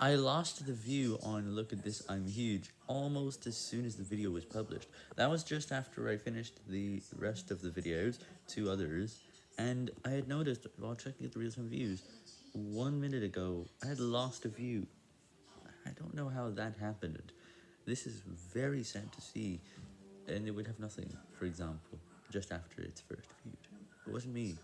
I lost the view on Look at This I'm Huge almost as soon as the video was published. That was just after I finished the rest of the videos, two others, and I had noticed while checking the real-time views, one minute ago I had lost a view. I don't know how that happened. This is very sad to see, and it would have nothing, for example, just after its first viewed. It wasn't me.